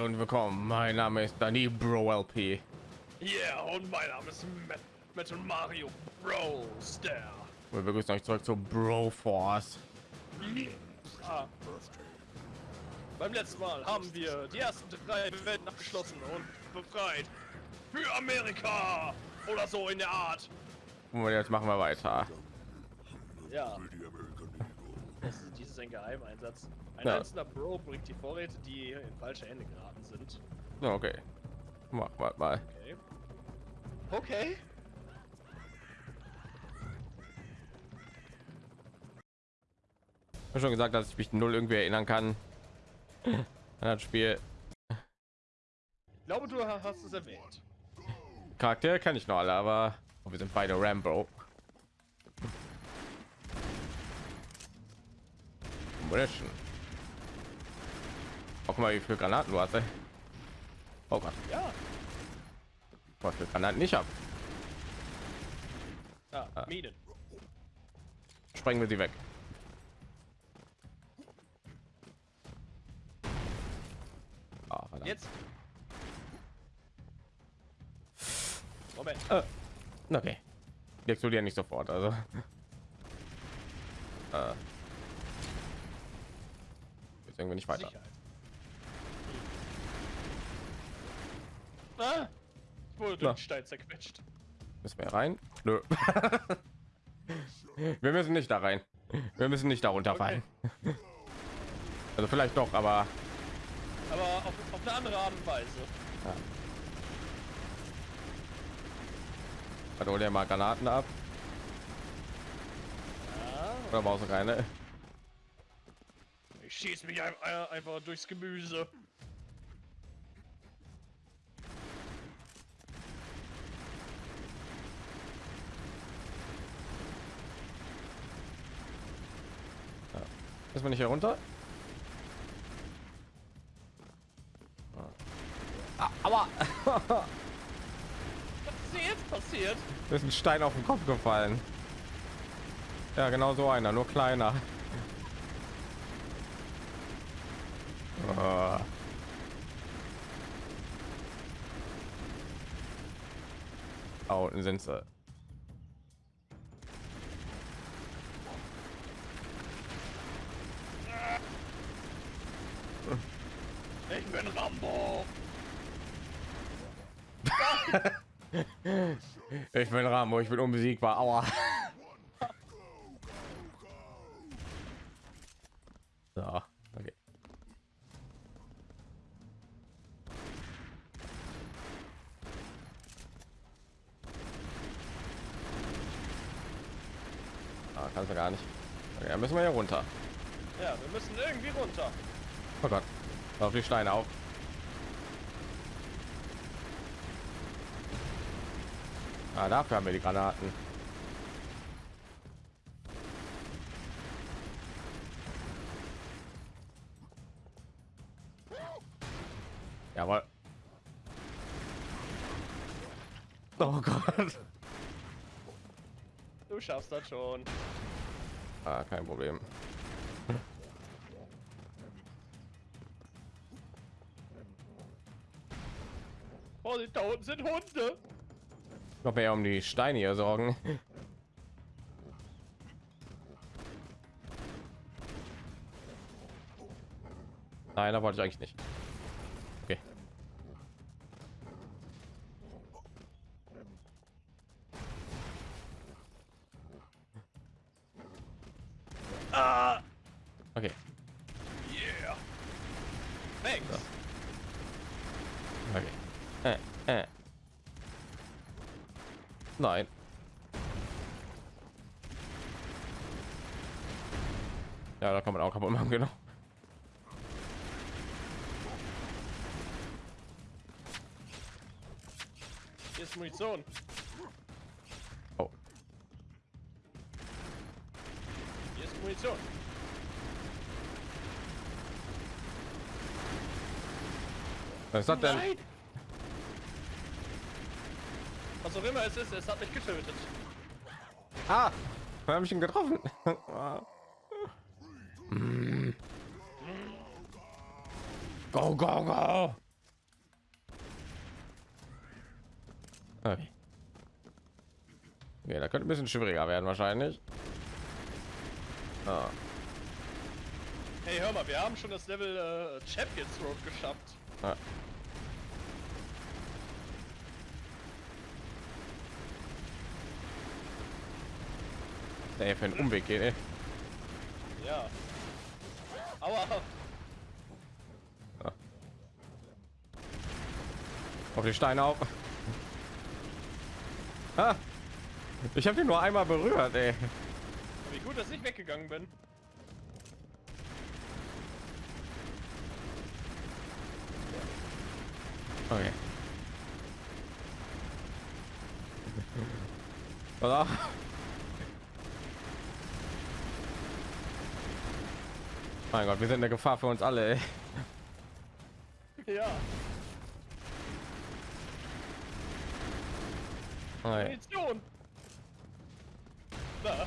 und willkommen. Mein Name ist Danny Bro LP. Yeah, und mein Name ist Met Metal Mario Bros. Der. Wir begrüßen euch zurück zu Bro Force. Ah. Beim letzten Mal haben wir die ersten drei Welten abgeschlossen und befreit. Für Amerika! Oder so in der Art. Und jetzt machen wir weiter. Ja. Ein Geheimeinsatz. Ein Ja. einzelner Bro bringt die Vorräte, die in falsche Hände geraten sind. Ja, Okay. Mach mal. mal. Okay. Okay. Ich habe schon gesagt, dass ich mich null irgendwie erinnern kann an das Spiel. Ich glaube, du ha- hast es erwähnt. Charaktere kann ich noch alle, aber wir sind beide Rambo. Munition. Oh, guck mal, wie viele Granaten du hast. Ey. Oh Gott, Ja. was für Granaten nicht ab. Ah, Minen. Sprengen wir sie weg. Ah, verdammt. Jetzt. Moment. Äh, okay. Die explodieren nicht sofort, also. Äh. Irgendwie nicht weiter. Ah, ich wurde Na. durch den Stein zerquetscht. Müssen wir rein? Nö. wir müssen nicht da rein. Wir müssen nicht darunter fallen. Also vielleicht doch, aber Aber auf, auf eine andere Art und Weise. also hol dir mal Granaten ab. Ja, Oder brauchst du keine? Ich schieß mich ein, ein, einfach durchs Gemüse. Ist man nicht hier runter? Ah, aber Was ist jetzt passiert? mir ist ein Stein auf den Kopf gefallen. Ja, genau so einer, nur kleiner. Ah. Da unten sind sie. Ich bin Rambo. Ich bin Rambo, ich bin unbesiegbar. Aua. So, kannst du gar nicht. Okay, müssen wir hier runter. Ja, wir müssen irgendwie runter. Oh Gott. Auf die Steine auf. Ah, dafür haben wir die Granaten. Jawohl. Oh Gott. Du schaffst das schon. Ah, kein Problem. Vorsicht, da unten sind Hunde. Noch mehr um die Steine hier sorgen. Nein, da wollte ich eigentlich nicht. Was hat das denn? Was auch immer es ist, es hat mich getötet. Ah, wir haben ihn getroffen. Ah. Hm. Go, go, go! Okay. okay. da könnte ein bisschen schwieriger werden wahrscheinlich. Ah. Hey, hör mal, wir haben schon das Level äh, Champions Road geschafft. Ah. Der für einen Umweg geht, ey. Ja. Aua. Auf die Steine auf. Ah, ich habe den nur einmal berührt, ey. Wie gut, dass ich weggegangen bin. Okay. Pass Mein Gott, wir sind eine Gefahr für uns alle. Ey. Ja. Munition. Na,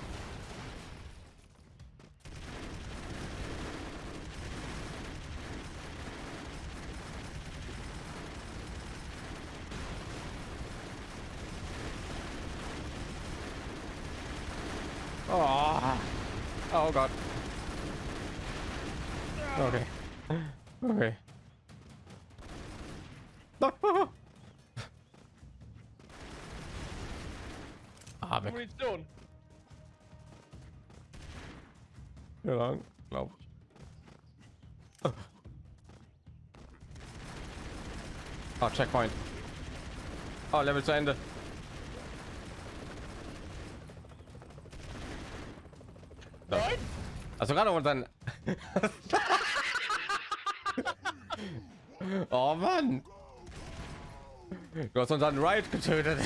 Oh, oh Gott. Checkpoint. Oh, Level zu Ende. Nein. Also gerade unseren. oh Mann. Du hast unseren Ride getötet.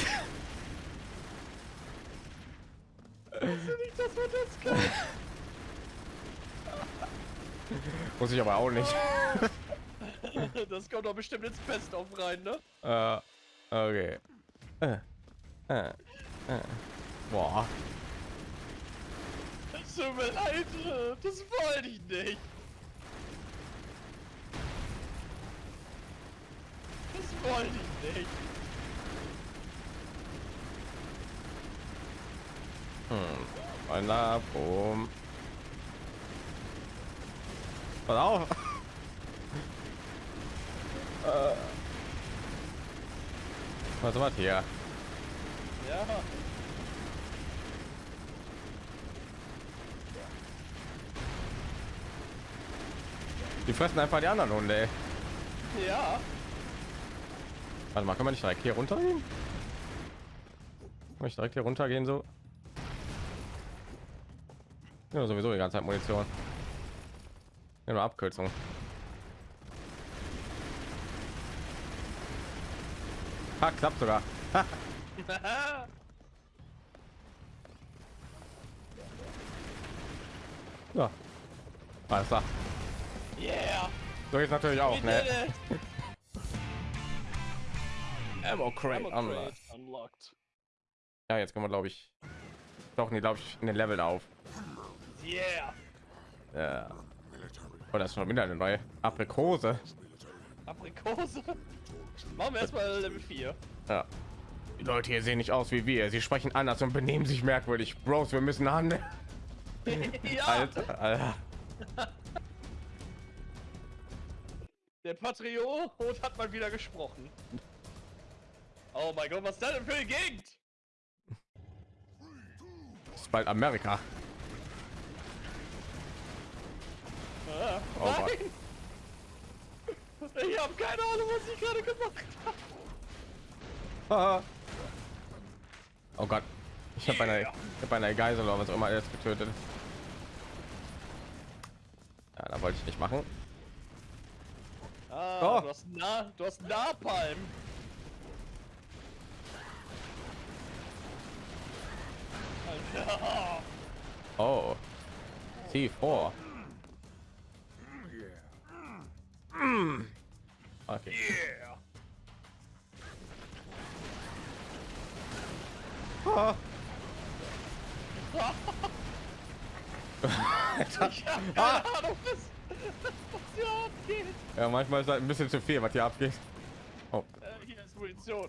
Nicht, das. Muss ich aber auch nicht. Das kommt doch bestimmt ins Best auf rein, ne? Äh, okay. Äh, äh, äh. Boah. Es tut mir leid, das wollte ich nicht. Das wollte ich nicht. Hm. Ein Labum. Pass auf. Was war hier? Ja. Die fressen einfach die anderen Hunde. Ey. Ja. Warte mal, kann man nicht direkt hier runtergehen? Kann ich direkt hier runtergehen so? Ja, sowieso die ganze Zeit Munition. Ja, nur Abkürzung. Ha, klappt sogar. Ja. Alles klar. yeah. So jetzt natürlich auch, ne? Ammo Crate unlocked. Ja, jetzt können wir glaube ich doch nicht glaube ich in den Level auf. Yeah. Ja. Oh, das ist schon wieder eine neue Aprikose. Aprikose. Machen wir erstmal Level 4. Ja. Die Leute hier sehen nicht aus wie wir. Sie sprechen anders und benehmen sich merkwürdig. Bros, wir müssen handeln. ja. Alter, Alter. Der Patriot hat mal wieder gesprochen. Oh mein Gott, was ist das denn für eine Gegend? Das ist bald Amerika. Ah, Oh. Ich habe keine Ahnung, was ich gerade gemacht habe. Oh Gott. Ich habe eine, habe eine Geisel oder was auch immer jetzt getötet. Ja, da wollte ich nicht machen. Ah, Oh. du hast Na, du hast Napalm. Alter. Oh. C4. Mm. Okay. Yeah. Ich hab keine ah. Ahnung, was, was hier abgeht. Ja, manchmal ist halt ein bisschen zu viel, was hier abgeht. Oh. Äh, hier ist Munition.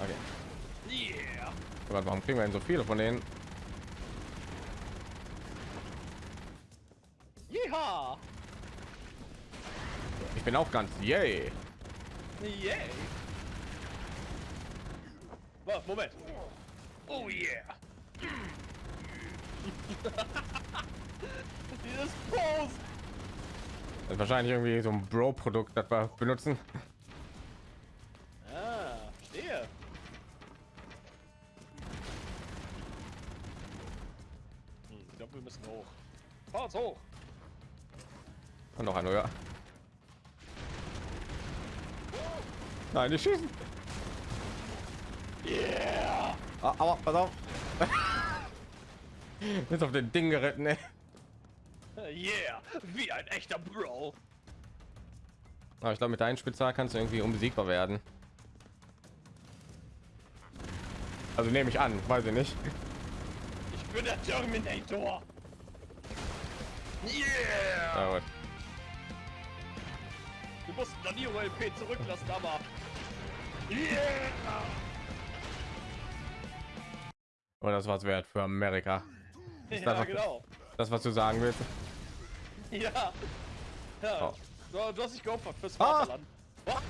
Okay. Yeah. Aber warum kriegen wir denn so viele von denen? Bin auch ganz yay. Yay. Warte, Moment. Oh yeah. Dieses Pose. Das ist wahrscheinlich irgendwie so ein Bro-Produkt, das wir benutzen. Ah, verstehe. Hm, ich glaube, wir müssen hoch. Fahr uns hoch. Und noch ein neuer. Nein, die schießen. Yeah. Ah, aua, pass auf. Jetzt auf den Ding geritten, ey. Yeah. Wie ein echter Bro. Aber ich glaube, mit deinen Spezial kannst du irgendwie unbesiegbar werden. Also nehme ich an, weiß ich nicht. Ich bin der Terminator. Yeah. Ja, gut. Wir mussten dann die LP zurücklassen, aber. Und das war's wert für Amerika. Ja, das- genau. Das, was du sagen willst. Ja. Ja. Oh. Du, du hast dich geopfert fürs Ah. Vaterland. Wow.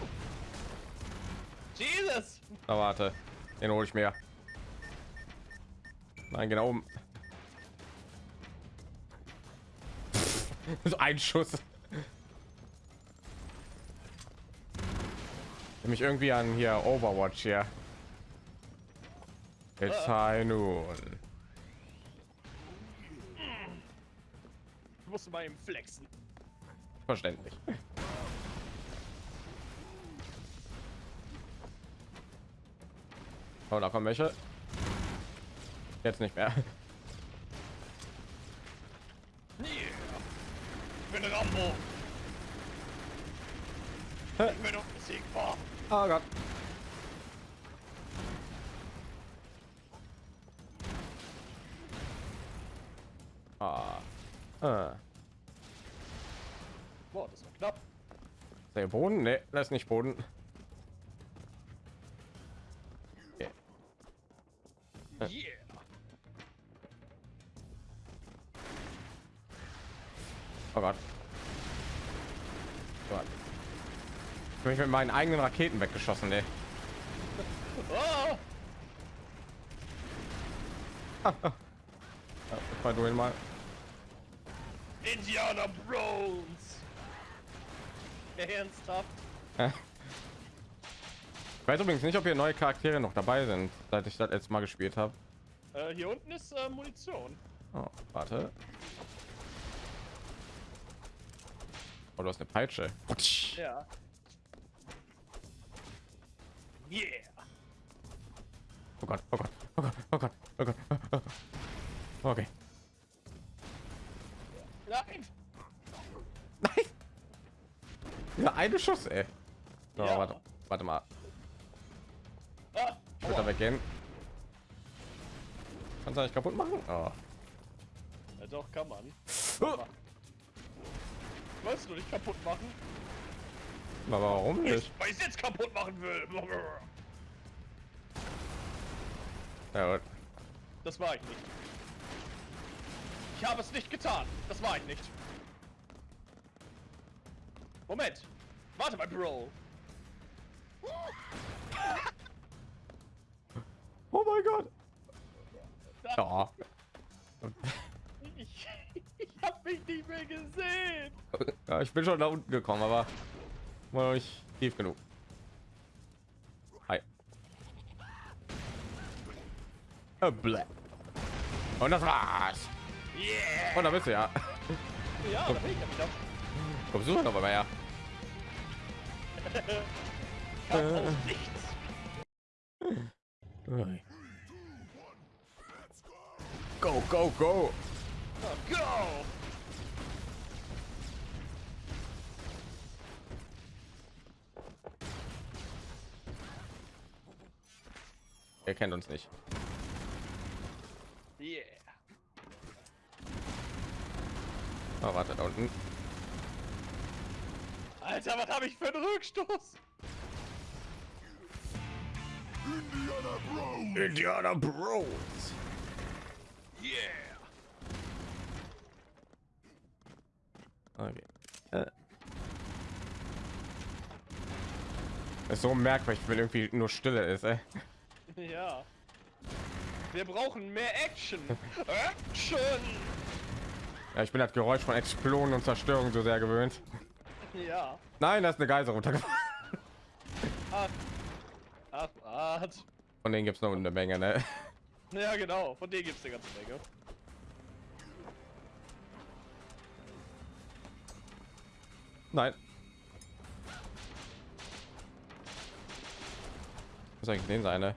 Jesus. Na warte, den hole ich mir. Nein, genau so ein Schuss. Nämlich irgendwie an hier Overwatch hier. It's high noon. Ich musste mal eben flexen. Verständlich. Oh, da kommen welche. Jetzt nicht mehr. Yeah. Ich bin Rambo. Ich bin unbesiegbar. Oh Gott. Ah. Ah. Boah, das war knapp. Der Boden? Nee, das ist nicht Boden. Yeah. Oh. Gott. Ich bin mit meinen eigenen Raketen weggeschossen, ey. Oh. Ja, du ihn mal. Indiana Bros. Ernsthaft? Ich weiß übrigens nicht, ob hier neue Charaktere noch dabei sind, seit ich das letzte Mal gespielt habe. Äh, hier unten ist äh, Munition. Oh, warte. Oh, du hast eine Peitsche. Ja. Yeah. Oh Gott, oh Gott, oh Gott, oh Gott, oh Gott. Okay. Nein. Nein. Ja, eine Schuss, ey. So, Ja. warte, warte mal. Ah, Wird aua. er weggehen? Kannst du nicht kaputt machen? Oh. Ja, doch, kann man. Oh. Wolltest du nicht kaputt machen? Aber warum Ich nicht? weiß jetzt kaputt machen will. Ja, gut. Das war ich nicht. Ich habe es nicht getan. Das war ich nicht. Moment. Warte mal, Bro. Oh mein Gott. Ja. Ich, ich habe mich nicht mehr gesehen. ja. Ich bin schon da unten gekommen, aber war nicht tief genug. Hi. Äh. Und das war's. Yeah. Und da bist du ja. Ja, da bin ich ja wieder. Kommst du noch mal her? Ui. Go, go, go. Oh, go. Er kennt uns nicht. Yeah. Oh, warte, da unten. Alter, was habe ich für einen Rückstoß? Indiana Bros. Yeah! Okay. Äh. Ist so merkwürdig, wenn irgendwie nur Stille ist. Ey. Ja. Wir brauchen mehr Action. Action! Ja, ich bin das Geräusch von Explosionen und Zerstörung so sehr gewöhnt. Ja. Nein, da ist eine Geiser runtergefallen. Ach. Ach, Art. Von denen gibt es noch eine Menge. Ne? Ja, genau. Von denen gibt es eine ganze Menge. Nein. Was eigentlich den seine?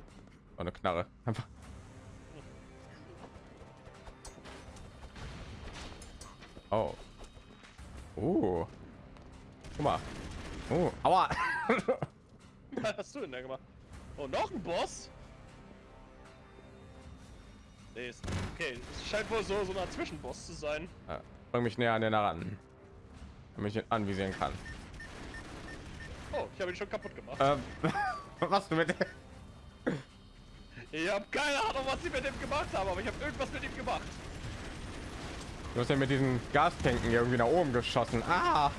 Oh, eine Knarre. Einfach. Oh. Uh. Guck mal. Oh, aua. Was hast du denn da gemacht? Oh, noch ein Boss? Nee, ist, okay, es scheint wohl so, so Art Zwischenboss zu sein. Ja, Bring mich näher an den ran. Damit ich ihn anvisieren kann. Oh, ich habe ihn schon kaputt gemacht. Ähm, was du mit? Ich habe keine Ahnung, was sie mit dem gemacht haben, aber ich habe irgendwas mit ihm gemacht. Du hast ja mit diesen Gastanken irgendwie nach oben geschossen. Ah!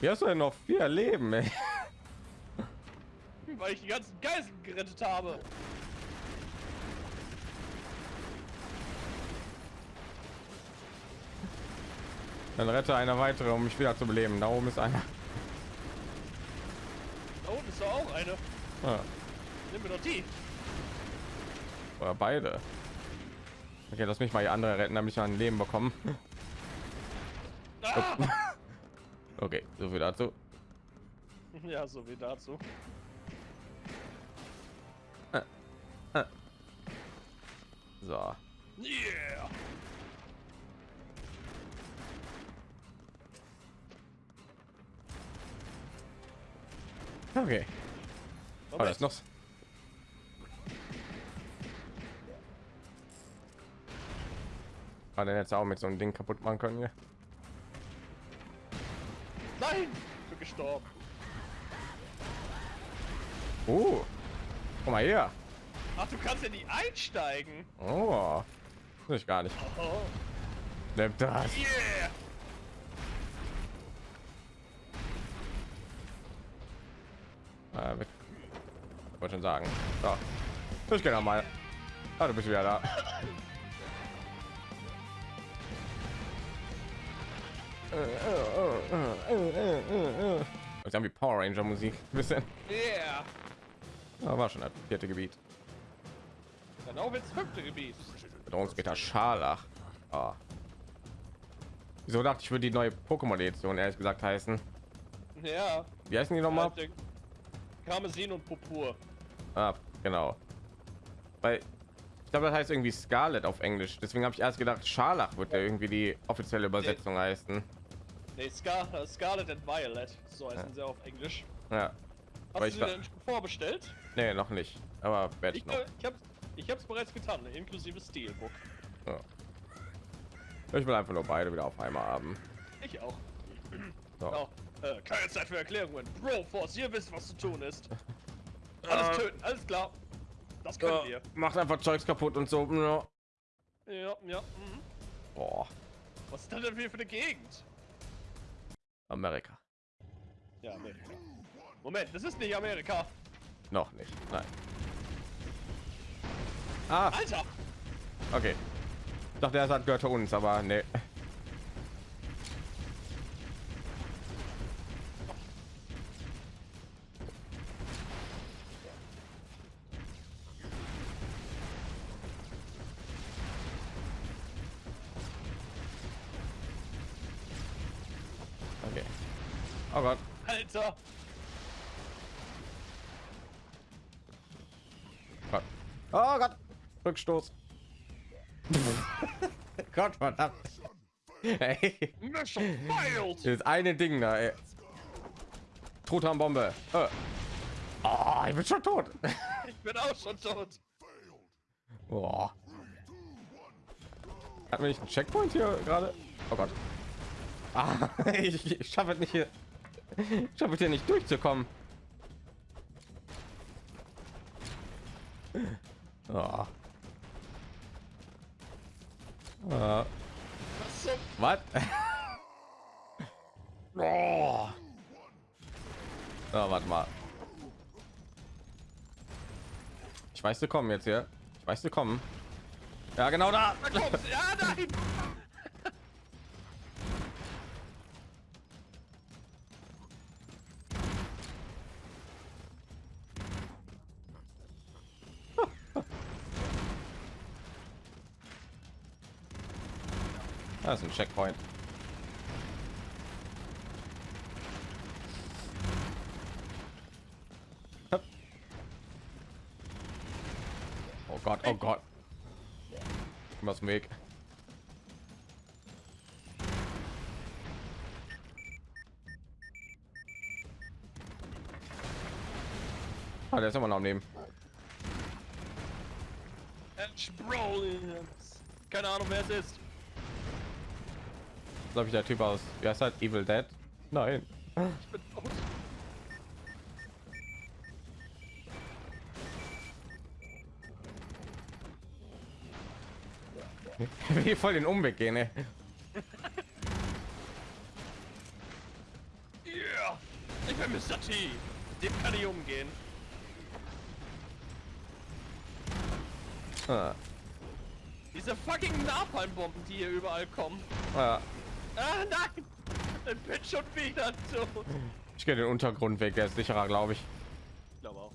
Wie hast du denn noch vier Leben? Ey? Weil ich die ganzen Geiseln gerettet habe. Dann rette einer weitere, um mich wieder zu beleben. Da oben ist einer. Da unten ist doch auch eine. Ah, Nimm mir doch die. oder beide. Okay, lass mich mal die andere retten, damit ich ein Leben bekommen. Ah! Okay, so viel dazu. Ja, so wie dazu. So. Yeah! Okay. Oh, das ist noch. Hat er jetzt auch mit so einem Ding kaputt machen können hier? Nein! Ich bin gestorben. Oh, guck mal hier. Ach, du kannst ja nie einsteigen. Oh, das ich gar nicht. Oh. Nimm das. Yeah! Äh, weg. wollte schon sagen. So. Ich gehe mal. Ah, du bist wieder da. Wie Power Ranger Musik. Bisschen. Yeah! Ja, war schon das vierte Gebiet. Dann auch ins fünfte Gebiet. Bedrohungsgitter Scharlach. Ah. Wieso dachte ich, würde die neue Pokémon-Edition ehrlich gesagt heißen? Ja. Wie heißen die nochmal? Karmesin und Purpur. Ah, genau. Weil ich glaube, das heißt irgendwie Scarlet auf Englisch. Deswegen habe ich erst gedacht, Scharlach wird ja irgendwie die offizielle Übersetzung heißen. Nee, Scar äh, Scarlet and Violet. So heißen sie auf Englisch. Ja. Hast ich du sie denn vorbestellt? Nee, noch nicht. Aber werde ich Ich, noch. äh, ich hab's, ich hab's bereits getan, inklusive Steelbook. Ja. Ich will einfach nur beide wieder auf einmal haben. Ich auch. So. Oh, äh, keine Zeit für Erklärungen. Bro Force, ihr wisst, was zu tun ist. Alles Äh. töten, alles klar. Das können wir. Macht einfach Zeugs kaputt und so. Ja. Ja, ja. Mhm. Boah. Was ist das denn hier für eine Gegend? Amerika. Ja, Amerika. Moment, das ist nicht Amerika. Noch nicht. Nein. Ah, Alter! okay. Ich dachte, er hat gehört uns, aber nee. Rückstoß. Gott, verdammt. Ey. Das eine Ding da, ey. Truthahn-Bombe. Oh, ich bin schon tot. ich bin auch schon tot. Boah. Hat mir nicht einen Checkpoint hier gerade? Oh Gott. Ah, ich, ich schaffe es nicht hier. Ich schaffe es hier nicht durchzukommen. Oh. Uh, Was oh. oh, warte mal. Ich weiß, du kommen jetzt hier. Ich weiß, du kommen. Ja, genau da. Da. Ja, nein! Checkpoint. Oh Gott, oh Gott. Was Weg. Ah, der ist immer noch. Edge Brolins. Keine Ahnung, wer es ist. Glaube ich der Typ aus. Wie heißt halt Evil Dead? Nein. Ich bin tot. Wie voll den Umweg gehen, ey. Yeah! Ich bin Mr. T. Dem kann ich umgehen. Ah, Diese fucking Napalmbomben, die hier überall kommen. ah. Ah, nein! Ich bin schon wieder tot. Ich gehe den Untergrundweg, der ist sicherer, glaube ich. Ich glaube auch.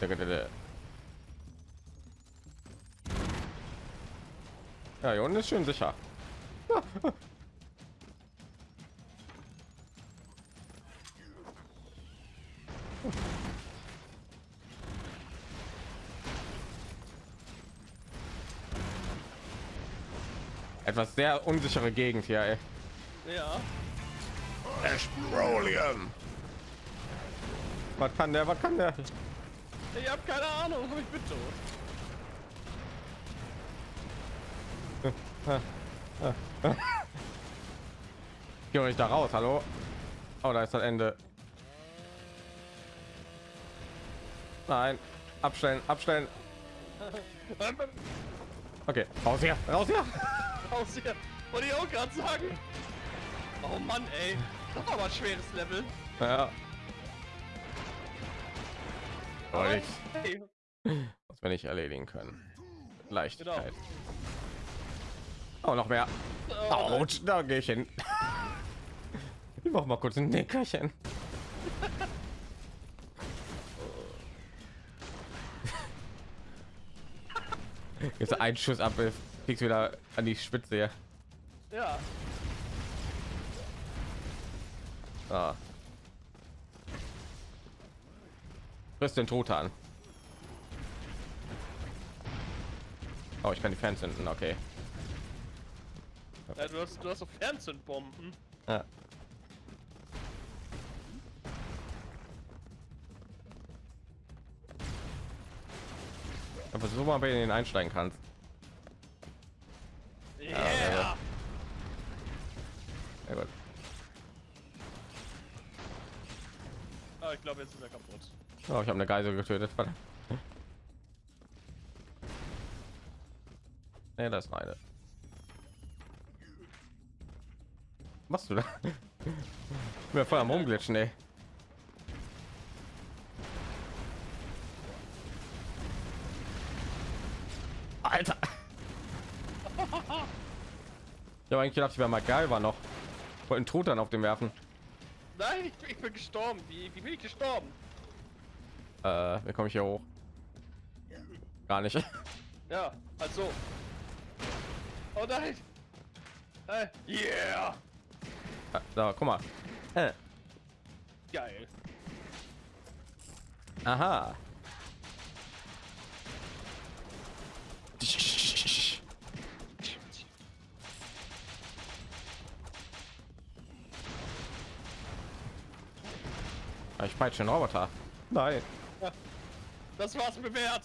Der- der- der- Ja, hier unten ist schön sicher. Etwas sehr unsichere Gegend hier, ey. Ja. Petroleum. Was kann der? Was kann der? Ich habe keine Ahnung, aber ich bin tot. Geh euch da raus, hallo? Oh, da ist das Ende. Nein, abstellen, abstellen. Okay, raus hier, raus hier. Raus hier. Wollte ich auch gerade sagen. Oh Mann, ey. Das war aber ein schweres Level. Ja. Wollte ich, Hey. was wir nicht erledigen können. Mit Leichtigkeit. Genau. Oh, noch mehr. Oh. Autsch, da gehe ich hin. Ich mach mal kurz ein Nickerchen. Jetzt ein Schuss ab, kriegst wieder an die Spitze hier. Ja. Ah. Friss den Tod an. Oh, ich kann die Fans zünden, okay. ja du, hast, du hast so Fernzündbomben. Ja. Aber so mal bei denen einsteigen kannst. Glaube, jetzt ist er kaputt. Oh, ich habe eine Geisel getötet. Verdammt. Nee, das ist eine. Machst du da? Ja voll am rumglitschen, ey. Alter. Habe eigentlich gedacht, ich wäre mal geil, war noch. Wollten dann auf dem werfen. Nein, ich, ich bin gestorben. Wie, wie bin ich gestorben? Äh, wie komme ich hier hoch? Gar nicht. Ja, also. Oh nein. Äh, yeah. So, guck mal. Äh, Geil. aha. Ich peitsche einen Roboter. Nein. Das war's mir wert.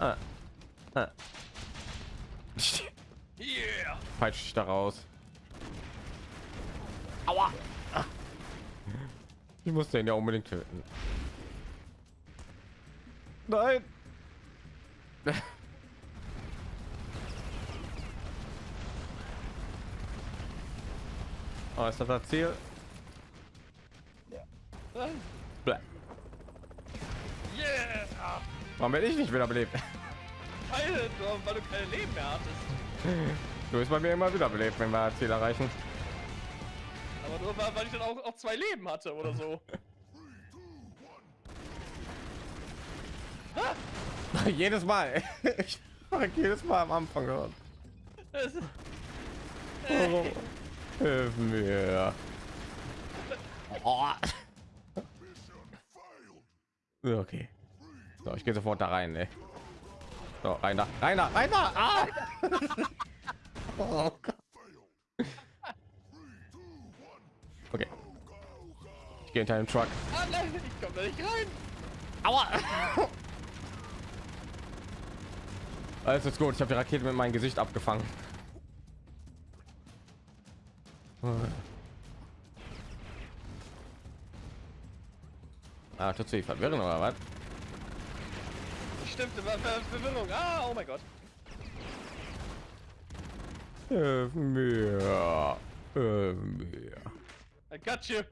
Ah. Ah. Yeah. Peitsche dich da raus. Aua. Ah. Ich muss den ja unbedingt töten. Nein. Oh, ist das das Ziel? Bäh. Yeah! Warum werde ich nicht wiederbelebt? Weil du, weil du keine Leben mehr hattest. Du bist bei mir immer wiederbelebt, wenn wir das Ziel erreichen. Aber nur weil, weil ich dann auch, auch zwei Leben hatte oder so. jedes Mal. Ich mache jedes Mal am Anfang gehört. Hilf mir. Oh. Okay. So, ich gehe sofort da rein, ey. So, rein da, rein da, rein da. Ah! Oh. Okay. Ich gehe hinter dem Truck. Ah, nein, ich komme da nicht rein. Aua! Alles ist gut. Ich habe die Rakete mit meinem Gesicht abgefangen. Ah, tut sie verwirren oder was? Stimmt, Ver Ver Verwirrung. Ah, oh mein Gott. Hilf mir. Hilf mir. I got you.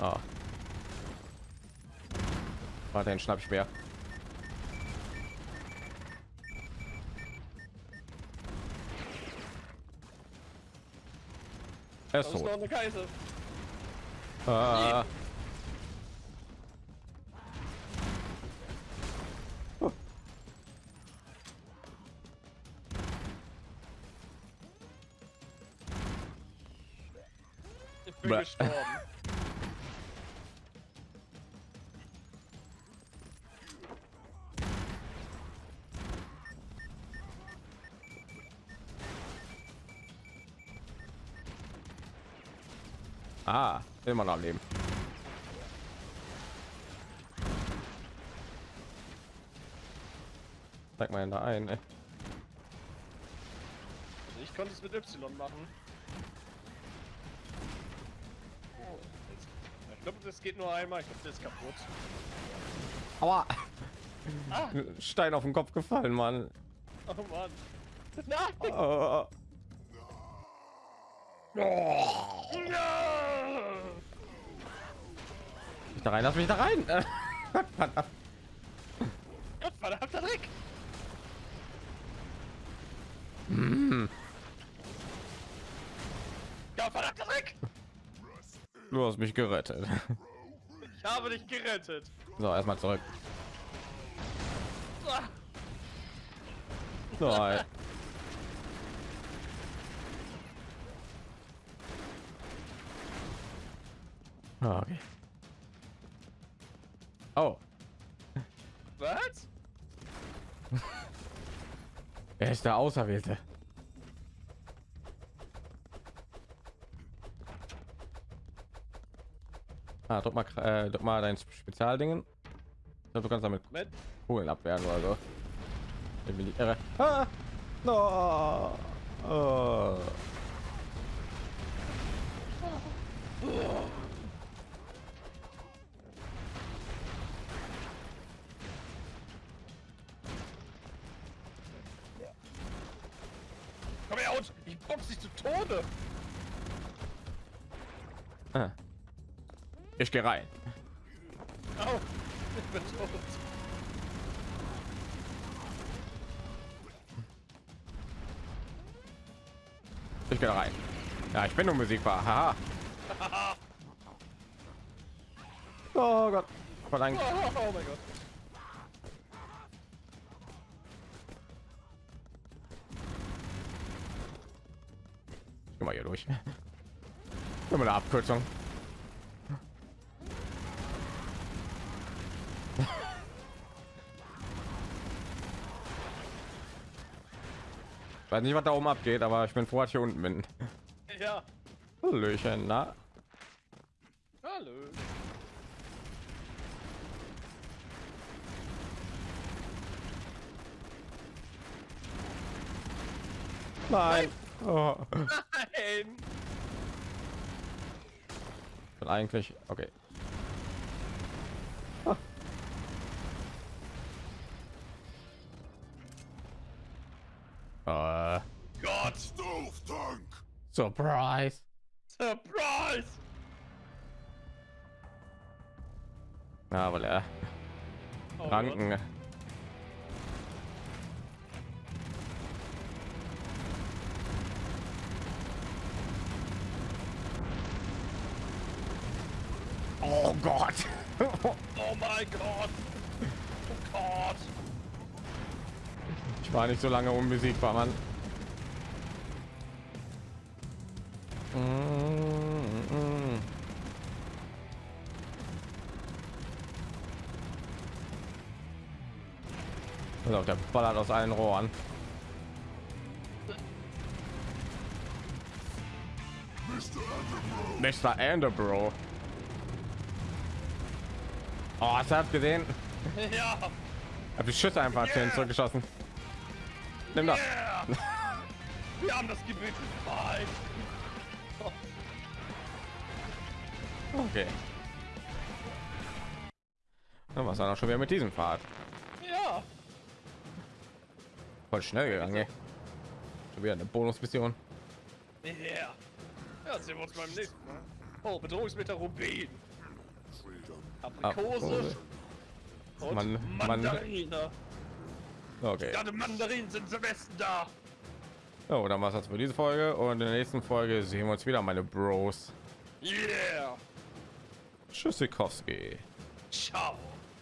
Ah. Warte, den schnapp ich mir. Er ist Da ist noch tot. eine Kaiser. Ah. Ich bin Bäh. gestorben. Immer noch am Leben. Zeig mal da ein. Ey. Ich konnte es mit Y machen. Oh, Ich glaube, das geht nur einmal. Ich glaube, das ist kaputt. Aua! Ah, Stein auf den Kopf gefallen, Mann. oh Mann. Nein! Oh. Ja! Ich da rein, lass mich da rein. Gott, verdammter Dreck! Ja, verdammter Dreck! Du hast mich gerettet. Ich habe dich gerettet. So, erstmal zurück. Nein. Ah, okay. Oh, Was? er ist der Auserwählte. Ah, drück mal, äh, drück mal dein Spezialdingen. Ich glaub, du kannst damit Moment. Kugeln abwehren oder so. Ich bin die Irre. Ah! No! Oh. Komm box dich zu Tode. Ah. Ich gehe rein. Au, ich bin tot. Ich gehe rein. Ja, ich bin unbesiegbar. Haha. Oh Gott. Verlangt. Oh, oh mein Gott. Durch. Mal eine Abkürzung. Weiß nicht, was da oben abgeht, aber ich bin froh, dass ich hier unten bin. Ja. Hallöchen, na? Hallo. Nein. Oh. Nein! Und eigentlich, okay. Gott, Uh. God Snoofdunk! Surprise! Na, Ah, er. Oh, Ranken. Gott. So lange unbesiegbar, Mann. Pass auf, der ballert aus allen Rohren. Mr. Anderbro. Oh, hast du das gesehen? Ja! Hab die Schüsse einfach yeah. zurückgeschossen. Nimm das. Yeah! Wir haben das Gebiet befreit! Okay. Dann was dann auch schon wieder mit diesem Pfad. Ja! Voll schnell gegangen. Ey. Schon wieder eine Bonusmission. Ja! Ja, sehen wir uns beim nächsten Mal. Oh, Bedrohungsmeter Rubin! Aprikose und Man- man- Mandarine. Okay. Die Mandarinen sind zum Besten da. Oh, dann war's das für diese Folge und in der nächsten Folge sehen wir uns wieder, meine Bros. Yeah! Tschüssikowski. Ciao!